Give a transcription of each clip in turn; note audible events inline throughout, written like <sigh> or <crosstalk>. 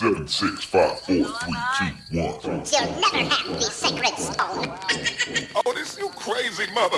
Seven, six, five, four, three, two, one. You'll never have the sacred stone. Oh, this you crazy mother.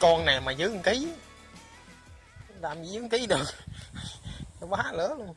Con này mà dưới 1 ký, làm gì dưới 1 ký được? Nó <laughs> quá lớn luôn.